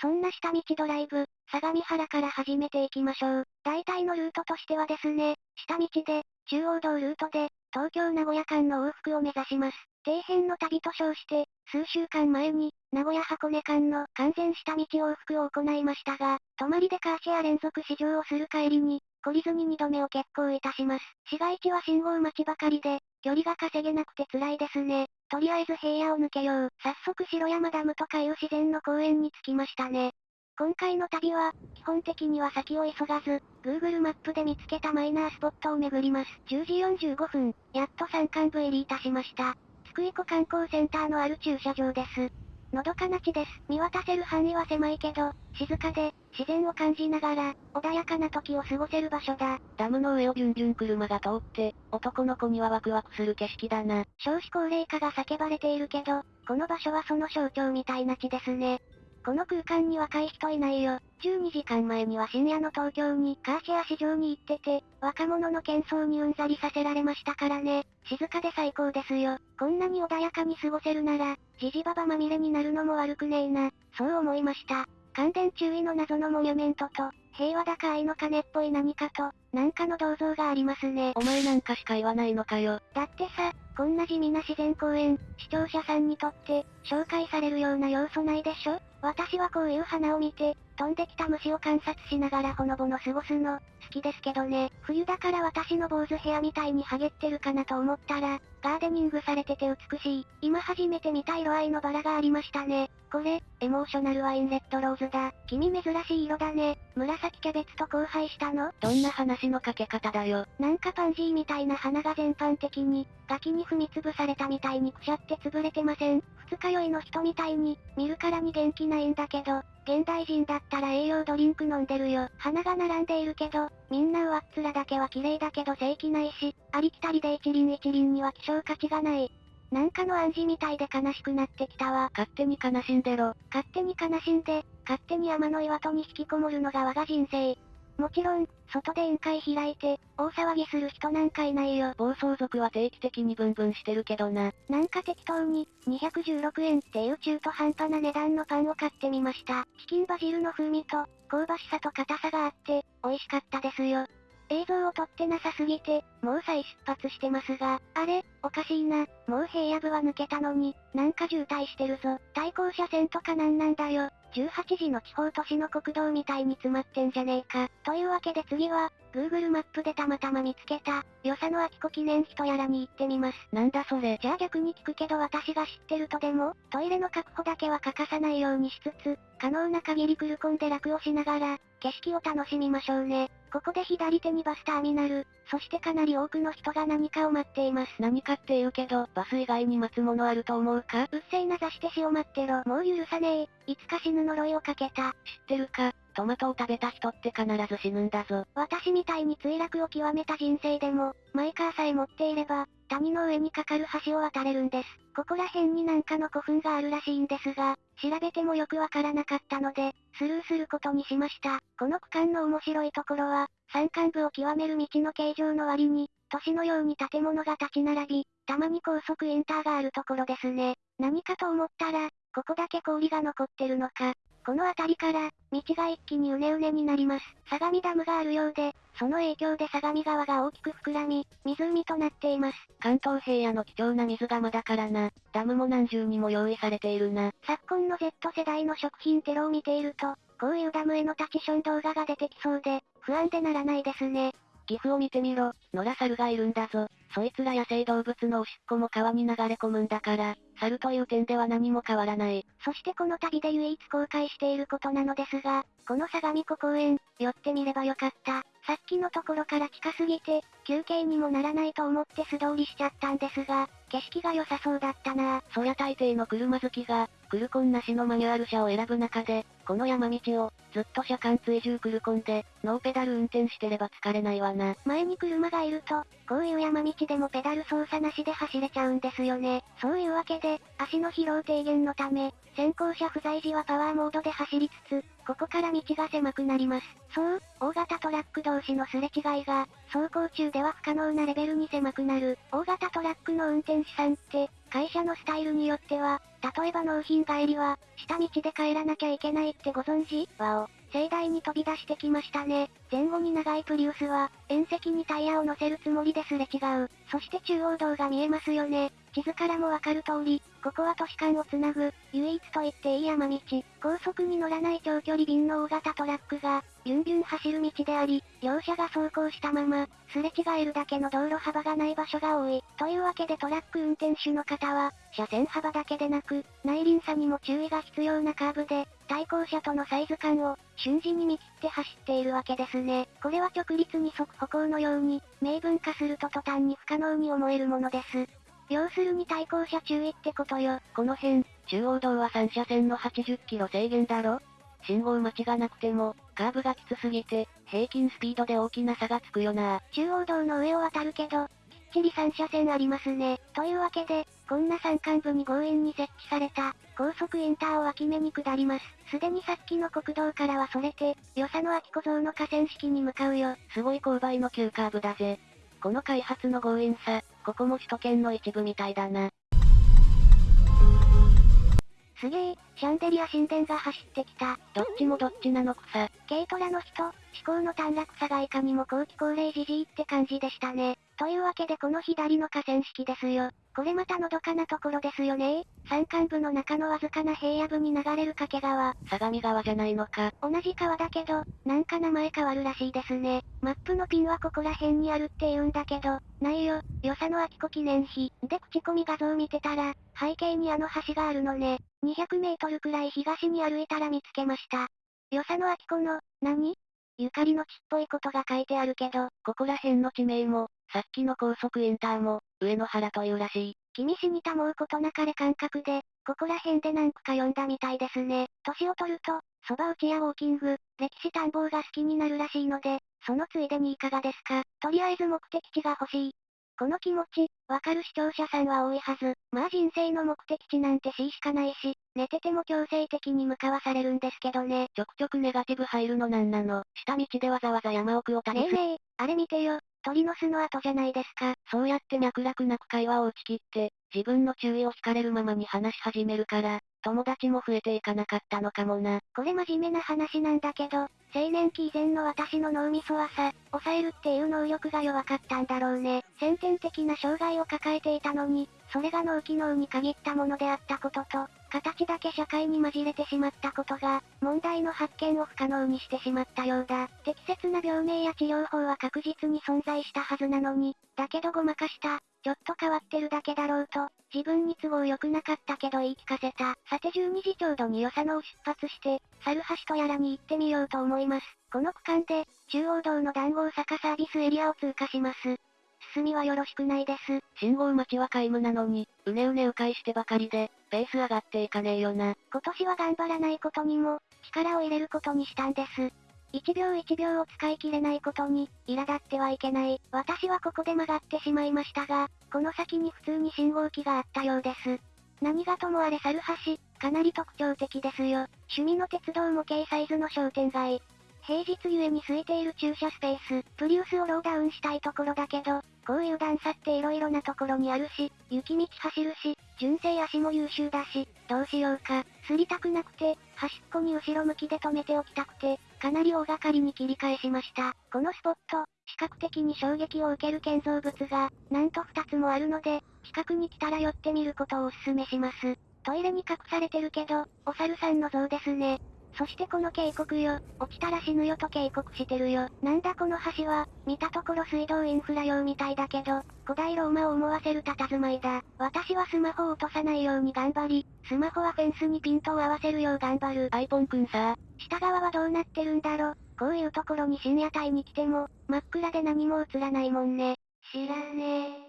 そんな下道ドライブ、相模原から始めていきましょう。大体のルートとしてはですね、下道で、中央道ルートで、東京名古屋間の往復を目指します。底辺の旅と称して、数週間前に、名古屋箱根間の完全下道往復を行いましたが、泊まりでカーシェア連続試乗をする帰りに、懲りずに2度目を決行いたします。市街地は信号待ちばかりで、距離が稼げなくて辛いですね。とりあえず平野を抜けよう。早速城山ダムとかいう自然の公園に着きましたね。今回の旅は、基本的には先を急がず、Google マップで見つけたマイナースポットを巡ります。10時45分、やっと山間部入りいたしました。津久井湖観光センターのある駐車場です。のどかな地です。見渡せる範囲は狭いけど、静かで、自然を感じながら、穏やかな時を過ごせる場所だ。ダムの上をビュンビュン車が通って、男の子にはワクワクする景色だな。少子高齢化が叫ばれているけど、この場所はその象徴みたいな地ですね。この空間に若い人いないよ。12時間前には深夜の東京にカーシェア市場に行ってて、若者の喧騒にうんざりさせられましたからね。静かで最高ですよ。こんなに穏やかに過ごせるなら、じじばばまみれになるのも悪くねえな。そう思いました。感電注意の謎のモニュメントと、平和だか愛の鐘っぽい何かと、なんかの銅像がありますね。お前なんかしか言わないのかよ。だってさ、こんな地味な自然公園、視聴者さんにとって、紹介されるような要素ないでしょ？私はこういう花を見て、飛んできた虫を観察しながらほのぼの過ごすの、好きですけどね。冬だから私の坊主ヘアみたいにハゲってるかなと思ったら、ガーデニングされてて美しい。今初めて見た色合いのバラがありましたね。これ、エモーショナルワインレッドローズだ。君珍しい色だね。紫キャベツと交配したの？どんな話のかけ方だよ。なんかパンジーみたいな花が全般的に、ガキに踏みつぶされたみたいにくしゃって潰れてません。二日酔いの人みたいに、見るからに元気ないんだけど、現代人だったら栄養ドリンク飲んでるよ。花が並んでいるけど、みんな上っ面だけは綺麗だけど正気ないし、ありきたりで一輪一輪には希少価値がない。なんかの暗示みたいで悲しくなってきたわ。勝手に悲しんでろ。勝手に悲しんで、勝手に山の岩戸に引きこもるのが我が人生。もちろん、外で宴会開いて、大騒ぎする人なんかいないよ。暴走族は定期的にブンブンしてるけどな。なんか適当に、216円っていう中途半端な値段のパンを買ってみました。チキンバジルの風味と、香ばしさと硬さがあって、美味しかったですよ。映像を撮ってなさすぎて、もう再出発してますが、あれ、おかしいな、もう平野部は抜けたのに、なんか渋滞してるぞ。対向車線とかなんなんだよ。18時の地方都市の国道みたいに詰まってんじゃねえか。というわけで次は、Google マップでたまたま見つけた、与謝野明子記念碑とやらに行ってみます。なんだそれ。じゃあ逆に聞くけど私が知ってるとでも、トイレの確保だけは欠かさないようにしつつ、可能な限りクルコンで楽をしながら、景色を楽しみましょうね。ここで左手にバスターミナル、そしてかなり多くの人が何かを待っています。何かって言うけど、バス以外に待つものあると思うか？うっせいな座して死を待ってろ。もう許さねえ。いつか死ぬ呪いをかけた。知ってるか？トマトを食べた人って必ず死ぬんだぞ。私みたいに墜落を極めた人生でも、マイカーさえ持っていれば、谷の上に架かる橋を渡れるんです。ここら辺になんかの古墳があるらしいんですが、調べてもよくわからなかったので、スルーすることにしました。この区間の面白いところは、山間部を極める道の形状の割に、都市のように建物が立ち並び、たまに高速インターがあるところですね。何かと思ったら、ここだけ氷が残ってるのか。この辺りから、道が一気にうねうねになります。相模ダムがあるようで、その影響で相模川が大きく膨らみ、湖となっています。関東平野の貴重な水がまだからな。ダムも何重にも用意されているな。昨今の Z 世代の食品テロを見ていると、こういうダムへのタチション動画が出てきそうで、不安でならないですね。岐阜を見てみろ、野良猿がいるんだぞ。そいつら野生動物のおしっこも川に流れ込むんだから、猿という点では何も変わらない。そしてこの旅で唯一公開していることなのですが、この相模湖公園、寄ってみればよかった。さっきのところから近すぎて、休憩にもならないと思って素通りしちゃったんですが、景色が良さそうだったなそりゃ大抵の車好きが、クルコンなしのマニュアル車を選ぶ中で、この山道を、ずっと車間追従クルコンで、ノーペダル運転してれば疲れないわな。前に車がいると、こういう山道でもペダル操作なしで走れちゃうんですよね。そういうわけで、足の疲労低減のため、先行車不在時はパワーモードで走りつつ、ここから道が狭くなります。そう、大型トラック同士のすれ違いが、走行中では不可能なレベルに狭くなる。大型トラックの運転手さんって、会社のスタイルによっては、例えば納品帰りは、下道で帰らなきゃいけないってご存知？わお。盛大に飛び出してきましたね。前後に長いプリウスは、縁石にタイヤを乗せるつもりですれ違う。そして中央道が見えますよね。地図からもわかる通り、ここは都市間をつなぐ、唯一と言っていい山道。高速に乗らない長距離便の大型トラックが、ビュンビュン走る道であり、両者が走行したまま、すれ違えるだけの道路幅がない場所が多い。というわけでトラック運転手の方は、車線幅だけでなく、内輪差にも注意が必要なカーブで、対向車とのサイズ感を、瞬時に見切って走っているわけですね。これは直立二足歩行のように、明文化すると途端に不可能に思えるものです。要するに対向車注意ってことよ。この辺、中央道は3車線の80キロ制限だろ信号待ちがなくても、カーブがきつすぎて、平均スピードで大きな差がつくよな。中央道の上を渡るけど、ちり3車線ありますね。というわけで、こんな山間部に強引に設置された、高速インターを脇目に下ります。すでにさっきの国道からはそれて、与謝野秋小僧の河川敷に向かうよ。すごい勾配の急カーブだぜ。この開発の強引さ、ここも首都圏の一部みたいだな。すげえ、シャンデリア神殿が走ってきた。どっちもどっちなのくさ。軽トラの人、思考の短絡さがいかにも後期高齢じじいって感じでしたね。というわけでこの左の河川敷ですよ。これまたのどかなところですよね山間部の中のわずかな平野部に流れる掛川。相模川じゃないのか。同じ川だけど、なんか名前変わるらしいですね。マップのピンはここら辺にあるって言うんだけど、ないよ、与謝野明子記念碑。で口コミ画像見てたら、背景にあの橋があるのね。200メートルくらい東に歩いたら見つけました。与謝野明子の、何？ゆかりの地っぽいことが書いてあるけど、ここら辺の地名も、さっきの高速インターも、上野原というらしい。君死にたもうことなかれ感覚で、ここら辺で何区か読んだみたいですね。年を取ると、蕎麦打ちやウォーキング、歴史探訪が好きになるらしいので、そのついでにいかがですか？とりあえず目的地が欲しい。この気持ち、わかる視聴者さんは多いはず。まあ人生の目的地なんて C しかないし、寝てても強制的に向かわされるんですけどね。ちょくちょくネガティブ入るのなんなの。下道でわざわざ山奥を旅す。ねえねえ、あれ見てよ。鳥の巣の後じゃないですか。そうやって脈絡なく会話を打ち切って、自分の注意を惹かれるままに話し始めるから、友達も増えていかなかったのかもな。これ真面目な話なんだけど、青年期以前の私の脳みそはさ、抑えるっていう能力が弱かったんだろうね。先天的な障害を抱えていたのに、それが脳機能に限ったものであったことと、形だけ社会に混じれてしまったことが、問題の発見を不可能にしてしまったようだ。適切な病名や治療法は確実に存在したはずなのに、だけどごまかした、ちょっと変わってるだけだろうと、自分に都合良くなかったけど言い聞かせた。さて12時ちょうどに与謝野を出発して、猿橋とやらに行ってみようと思います。この区間で、中央道の談合坂サービスエリアを通過します。進みはよろしくないです。信号待ちは皆無なのに、うねうね迂回してばかりで、ペース上がっていかねえよな。今年は頑張らないことにも、力を入れることにしたんです。1秒1秒を使い切れないことに、苛立ってはいけない。私はここで曲がってしまいましたが、この先に普通に信号機があったようです。何がともあれ猿橋、かなり特徴的ですよ。趣味の鉄道模型サイズの商店街。平日ゆえに空いている駐車スペース、プリウスをローダウンしたいところだけど、こういう段差って色々なところにあるし、雪道走るし、純正足も優秀だし、どうしようか、すりたくなくて、端っこに後ろ向きで止めておきたくて、かなり大掛かりに切り返しました。このスポット、視覚的に衝撃を受ける建造物が、なんと2つもあるので、近くに来たら寄ってみることをお勧めします。トイレに隠されてるけど、お猿さんの像ですね。そしてこの警告よ、落ちたら死ぬよと警告してるよ。なんだこの橋は、見たところ水道インフラ用みたいだけど、古代ローマを思わせる佇まいだ。私はスマホを落とさないように頑張り、スマホはフェンスにピントを合わせるよう頑張る。アイポンくんさ、下側はどうなってるんだろこういうところに深夜帯に来ても、真っ暗で何も映らないもんね。知らねえ。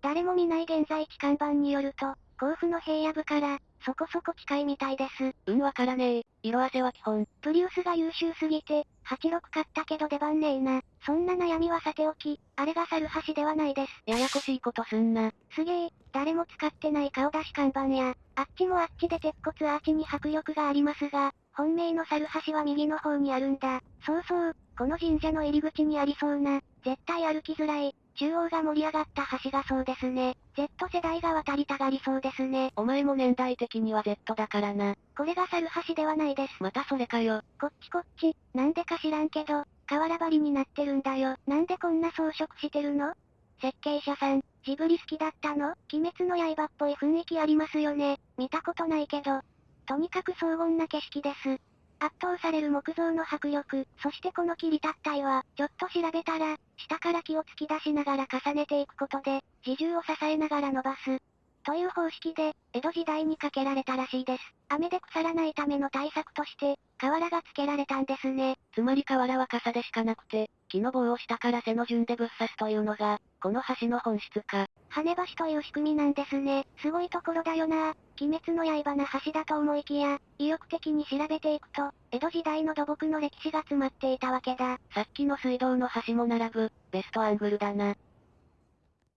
誰も見ない現在地看板によると、甲府の平野部から、そこそこ近いみたいです。うんわからねえ。色あせは基本。プリウスが優秀すぎて、86買ったけど出番ねえな。そんな悩みはさておき、あれが猿橋ではないです。ややこしいことすんな。すげえ、誰も使ってない顔出し看板や、あっちもあっちで鉄骨アーチに迫力がありますが、本命の猿橋は右の方にあるんだ。そうそう、この神社の入り口にありそうな、絶対歩きづらい、中央が盛り上がった橋がそうですね。Z 世代が渡りたがりそうですね。お前も年代的には Z だからな。これが猿橋ではないです。またそれかよ。こっちこっち、なんでか知らんけど、瓦張りになってるんだよ。なんでこんな装飾してるの？設計者さん、ジブリ好きだったの？鬼滅の刃っぽい雰囲気ありますよね。見たことないけど。とにかく荘厳な景色です。圧倒される木造の迫力、そしてこの切り立った岩、ちょっと調べたら、下から木を突き出しながら重ねていくことで、自重を支えながら伸ばす。という方式で、江戸時代にかけられたらしいです。雨で腐らないための対策として、瓦が付けられたんですね。つまり瓦は傘でしかなくて、木の棒を下から背の順でぶっ刺すというのが、この橋の本質か。羽橋という仕組みなんですね。すごいところだよな鬼滅の刃な橋だと思いきや、意欲的に調べていくと、江戸時代の土木の歴史が詰まっていたわけだ。さっきの水道の橋も並ぶ、ベストアングルだな。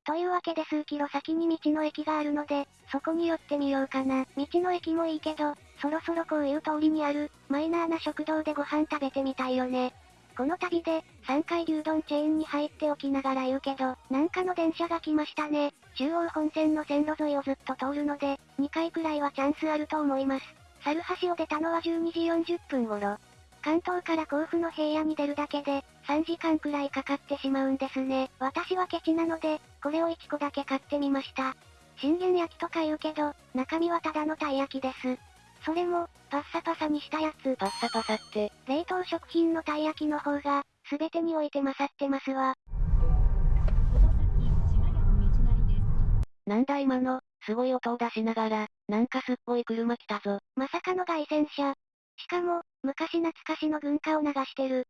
というわけで数キロ先に道の駅があるので、そこに寄ってみようかな。道の駅もいいけど、そろそろこういう通りにある、マイナーな食堂でご飯食べてみたいよね。この旅で、3回牛丼チェーンに入っておきながら言うけど、なんかの電車が来ましたね。中央本線の線路沿いをずっと通るので、2回くらいはチャンスあると思います。猿橋を出たのは12時40分頃。関東から甲府の平野に出るだけで、3時間くらいかかってしまうんですね。私はケチなので、これを1個だけ買ってみました。信玄焼きとか言うけど、中身はただのたい焼きです。それも、パッサパサにしたやつ。パッサパサって。冷凍食品のたい焼きの方が、すべてにおいて勝ってますわ。なんだ今の、すごい音を出しながら、なんかすっごい車来たぞ。まさかの外旋車。しかも、昔懐かしの文化を流してる。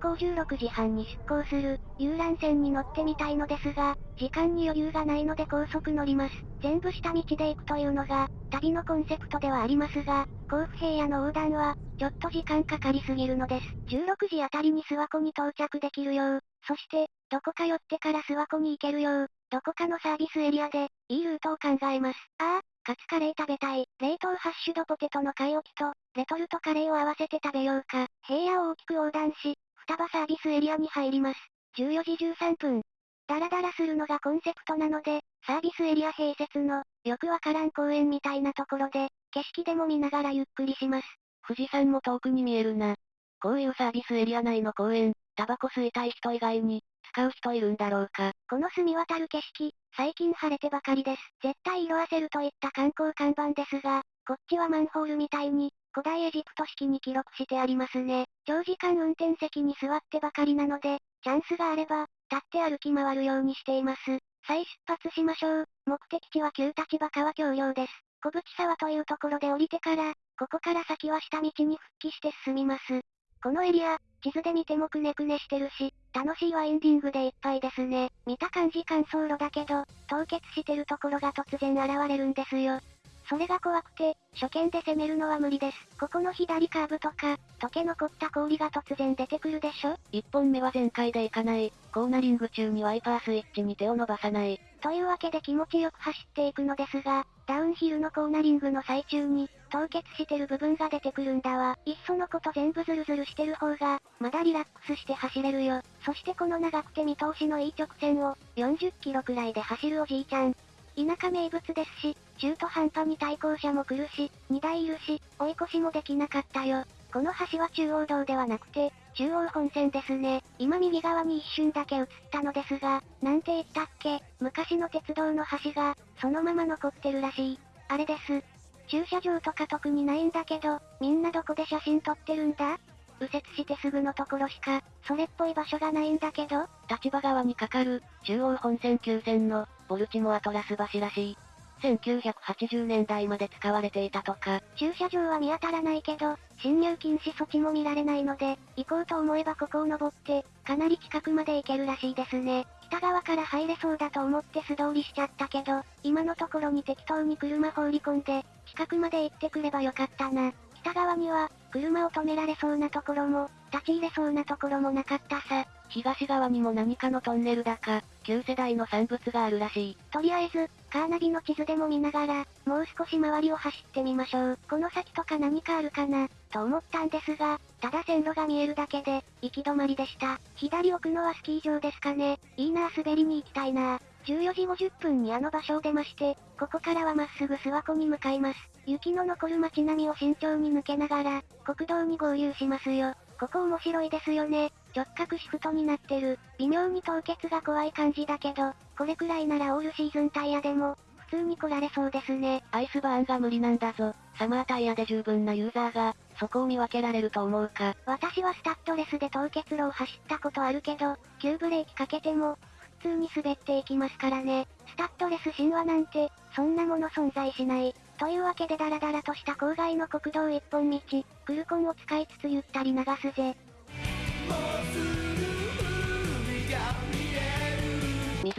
港16時半に出港する、遊覧船に乗ってみたいのですが、時間に余裕がないので高速乗ります。全部下道で行くというのが、旅のコンセプトではありますが、甲府平野の横断は、ちょっと時間かかりすぎるのです。16時あたりに諏訪湖に到着できるよう、そして、どこか寄ってから諏訪湖に行けるよう、どこかのサービスエリアで、いいルートを考えます。ああ、カツカレー食べたい。冷凍ハッシュドポテトの買い置きと、レトルトカレーを合わせて食べようか。平野を大きく横断し、双葉サービスエリアに入ります。14時13分。ダラダラするのがコンセプトなので、サービスエリア併設の、よくわからん公園みたいなところで、景色でも見ながらゆっくりします。富士山も遠くに見えるな。こういうサービスエリア内の公園、タバコ吸いたい人以外に、使う人いるんだろうか。この澄み渡る景色、最近晴れてばかりです。絶対色あせるといった観光看板ですが、こっちはマンホールみたいに、古代エジプト式に記録してありますね。長時間運転席に座ってばかりなので、チャンスがあれば、立って歩き回るようにしています。再出発しましょう。目的地は旧立場川橋梁です。小淵沢というところで降りてから、ここから先は下道に復帰して進みます。このエリア、地図で見てもくねくねしてるし、楽しいワインディングでいっぱいですね。見た感じ乾燥路だけど、凍結してるところが突然現れるんですよ。それが怖くて、初見で攻めるのは無理です。ここの左カーブとか、溶け残った氷が突然出てくるでしょ？一本目は全開でいかない。コーナリング中にワイパースイッチに手を伸ばさない。というわけで気持ちよく走っていくのですが、ダウンヒルのコーナリングの最中に、凍結してる部分が出てくるんだわ。いっそのこと全部ズルズルしてる方が、まだリラックスして走れるよ。そしてこの長くて見通しのいい直線を、40キロくらいで走るおじいちゃん。田舎名物ですし、中途半端に対向車も来るし、荷台いるし、追い越しもできなかったよ。この橋は中央道ではなくて、中央本線ですね。今右側に一瞬だけ映ったのですが、なんて言ったっけ昔の鉄道の橋が、そのまま残ってるらしい。あれです。駐車場とか特にないんだけど、みんなどこで写真撮ってるんだ？右折してすぐのところしか、それっぽい場所がないんだけど立場側にかかる、中央本線9線の、ボルチモアトラス橋らしい。1980年代まで使われていたとか。駐車場は見当たらないけど、侵入禁止措置も見られないので、行こうと思えばここを登って、かなり近くまで行けるらしいですね。北側から入れそうだと思って素通りしちゃったけど、今のところに適当に車放り込んで、近くまで行ってくればよかったな。北側には、車を止められそうなところも、立ち入れそうなところもなかったさ。東側にも何かのトンネルだか、旧世代の産物があるらしい。とりあえず、カーナビの地図でも見ながら、もう少し周りを走ってみましょう。この先とか何かあるかな、と思ったんですが、ただ線路が見えるだけで、行き止まりでした。左奥のはスキー場ですかね。いいなぁ滑りに行きたいなぁ。14時50分にあの場所を出まして、ここからはまっすぐ諏訪湖に向かいます。雪の残る街並みを慎重に抜けながら、国道に合流しますよ。ここ面白いですよね。直角シフトになってる。微妙に凍結が怖い感じだけど、これくらいならオールシーズンタイヤでも、普通に来られそうですね。アイスバーンが無理なんだぞ。サマータイヤで十分なユーザーが、そこを見分けられると思うか。私はスタッドレスで凍結路を走ったことあるけど、急ブレーキかけても、普通に滑っていきますからね。スタッドレス神話なんて、そんなもの存在しない。というわけでダラダラとした郊外の国道一本道、クルコンを使いつつゆったり流すぜ。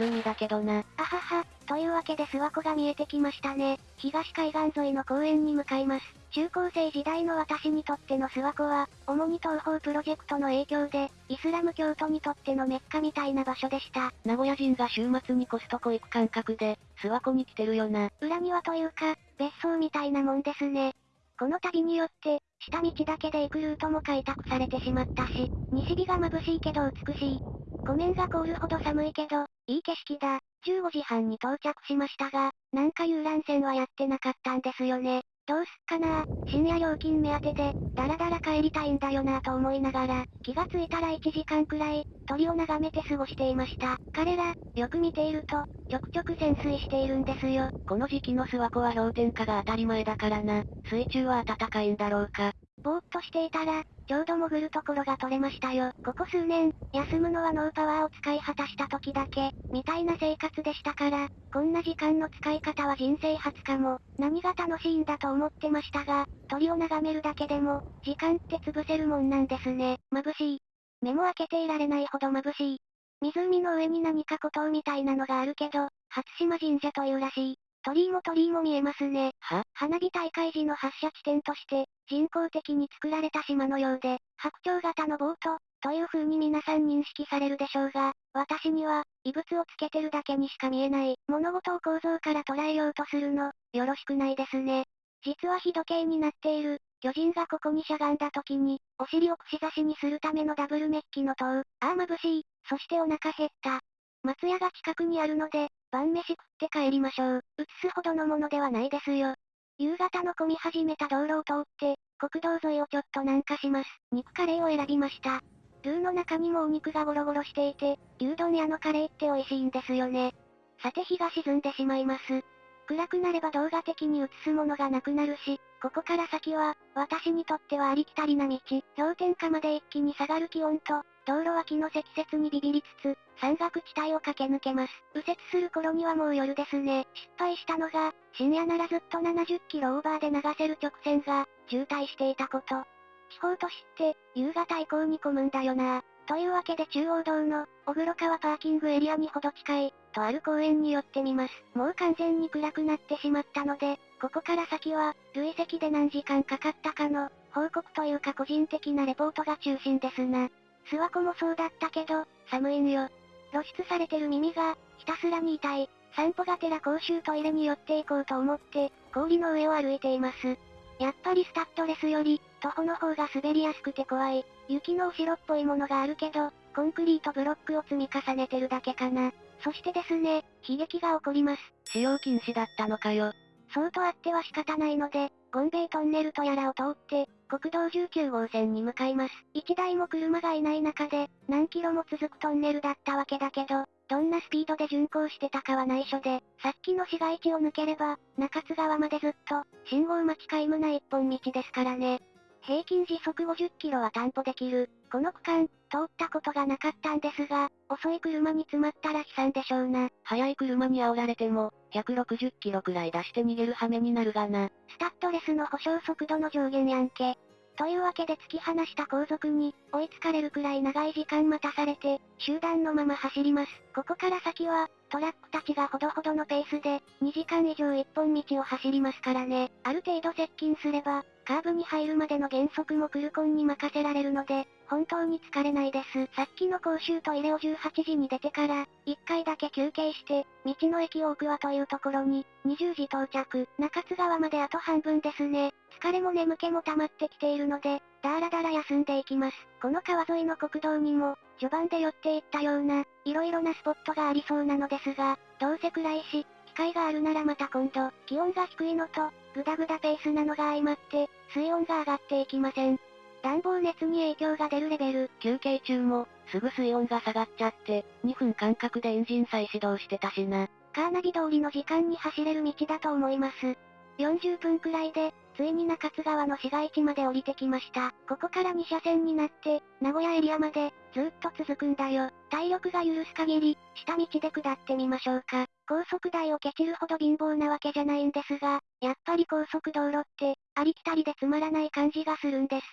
湖だけどな。あはは、というわけで諏訪湖が見えてきましたね。東海岸沿いの公園に向かいます。中高生時代の私にとっての諏訪湖は、主に東方プロジェクトの影響で、イスラム教徒にとってのメッカみたいな場所でした。名古屋人が週末にコストコ行く感覚で、諏訪湖に来てるよな。裏庭というか、別荘みたいなもんですね。この旅によって、下道だけで行くルートも開拓されてしまったし、西日が眩しいけど美しい。湖面が凍るほど寒いけど、いい景色だ。15時半に到着しましたが、なんか遊覧船はやってなかったんですよね。どうすっかな深夜料金目当てで、だらだら帰りたいんだよなと思いながら、気がついたら1時間くらい、鳥を眺めて過ごしていました。彼ら、よく見ていると、ちょくちょく潜水しているんですよ。この時期の諏訪湖は氷点下が当たり前だからな。水中は暖かいんだろうか。ぼーっとしていたら、ちょうど潜るところが取れましたよ。ここ数年、休むのはノーパワーを使い果たした時だけ、みたいな生活でしたから、こんな時間の使い方は人生初かも。何が楽しいんだと思ってましたが、鳥を眺めるだけでも、時間って潰せるもんなんですね。眩しい。目も開けていられないほど眩しい。湖の上に何か孤島みたいなのがあるけど、初島神社というらしい。鳥居も鳥居も見えますね。は？花火大会時の発射地点として、人工的に作られた島のようで、白鳥型のボート、という風に皆さん認識されるでしょうが、私には、異物をつけてるだけにしか見えない、物事を構造から捉えようとするの、よろしくないですね。実は日時計になっている、巨人がここにしゃがんだ時に、お尻を串刺しにするためのダブルメッキの塔、ああ眩しい、そしてお腹減った。松屋が近くにあるので、晩飯食って帰りましょう。映すほどのものではないですよ。夕方の混み始めた道路を通って、国道沿いをちょっと南下します。肉カレーを選びました。ルーの中にもお肉がゴロゴロしていて、牛丼屋のカレーって美味しいんですよね。さて日が沈んでしまいます。暗くなれば動画的に映すものがなくなるし、ここから先は、私にとってはありきたりな道、氷点下まで一気に下がる気温と、道路脇の積雪にビビりつつ、山岳地帯を駆け抜けます。右折する頃にはもう夜ですね。失敗したのが、深夜ならずっと70キロオーバーで流せる直線が、渋滞していたこと。地方都市って、夕方以降に混むんだよなというわけで中央道の、小黒川パーキングエリアにほど近い、とある公園に寄ってみます。もう完全に暗くなってしまったので、ここから先は、累積で何時間かかったかの、報告というか個人的なレポートが中心ですな。諏訪湖もそうだったけど、寒いんよ。露出されてる耳が、ひたすらに痛い。散歩がてら公衆トイレに寄っていこうと思って、氷の上を歩いています。やっぱりスタッドレスより、徒歩の方が滑りやすくて怖い。雪の後ろっぽいものがあるけど、コンクリートブロックを積み重ねてるだけかな。そしてですね、悲劇が起こります。使用禁止だったのかよ。そうとあっては仕方ないので、ゴンベイトンネルとやらを通って、国道19号線に向かいます。一台も車がいない中で、何キロも続くトンネルだったわけだけど、どんなスピードで巡航してたかは内緒で、さっきの市街地を抜ければ、中津川までずっと、信号待ち皆無な一本道ですからね。平均時速50キロは担保できる。この区間、通ったことがなかったんですが、遅い車に詰まったら悲惨でしょうな。速い車に煽られても、160キロくらい出して逃げる羽目になるがな。スタッドレスの保証速度の上限やんけ。というわけで突き放した後続に、追いつかれるくらい長い時間待たされて、集団のまま走ります。ここから先は、トラックたちがほどほどのペースで、2時間以上一本道を走りますからね。ある程度接近すれば、カーブに入るまでの減速もクルコンに任せられるので、本当に疲れないです。さっきの公衆トイレを18時に出てから、1回だけ休憩して、道の駅大桑というところに、20時到着、中津川まであと半分ですね。疲れも眠気も溜まってきているので、だらだら休んでいきます。この川沿いの国道にも、序盤で寄っていったような、色々なスポットがありそうなのですが、どうせ暗いし、機会があるならまた今度、気温が低いのと、グダグダペースなのが相まって、水温が上がっていきません。暖房熱に影響が出るレベル。休憩中も、すぐ水温が下がっちゃって、2分間隔でエンジン再始動してたしな。カーナビ通りの時間に走れる道だと思います。40分くらいで、ついに中津川の市街地まで降りてきました。ここから2車線になって、名古屋エリアまで、ずっと続くんだよ。体力が許す限り、下道で下ってみましょうか。高速台をケチるほど貧乏なわけじゃないんですが、やっぱり高速道路って、ありきたりでつまらない感じがするんです。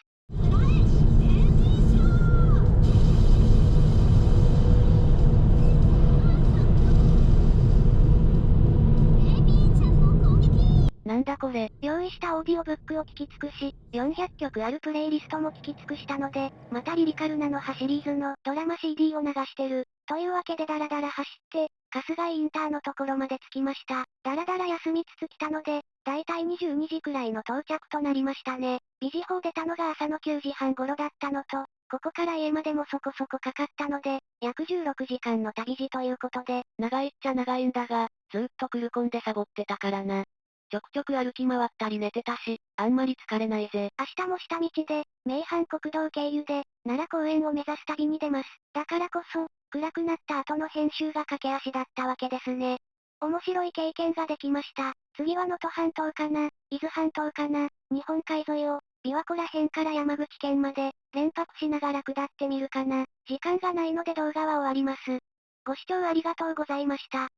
なんだこれ。用意したオーディオブックを聞き尽くし、400曲あるプレイリストも聞き尽くしたので、またリリカルナの葉シリーズのドラマ CD を流してる。というわけでダラダラ走って、春日井インターのところまで着きました。ダラダラ休みつつ来たので、だいたい22時くらいの到着となりましたね。ビジホ出たのが朝の9時半頃だったのと、ここから家までもそこそこかかったので、約16時間の旅路ということで、長いっちゃ長いんだが、ずっとクルコンでサボってたからな。ちょくちょく歩き回ったり寝てたし、あんまり疲れないぜ。明日も下道で、名阪国道経由で、奈良公園を目指す旅に出ます。だからこそ、暗くなった後の編集が駆け足だったわけですね。面白い経験ができました。次は能登半島かな、伊豆半島かな、日本海沿いを、琵琶湖ら辺から山口県まで、連泊しながら下ってみるかな。時間がないので動画は終わります。ご視聴ありがとうございました。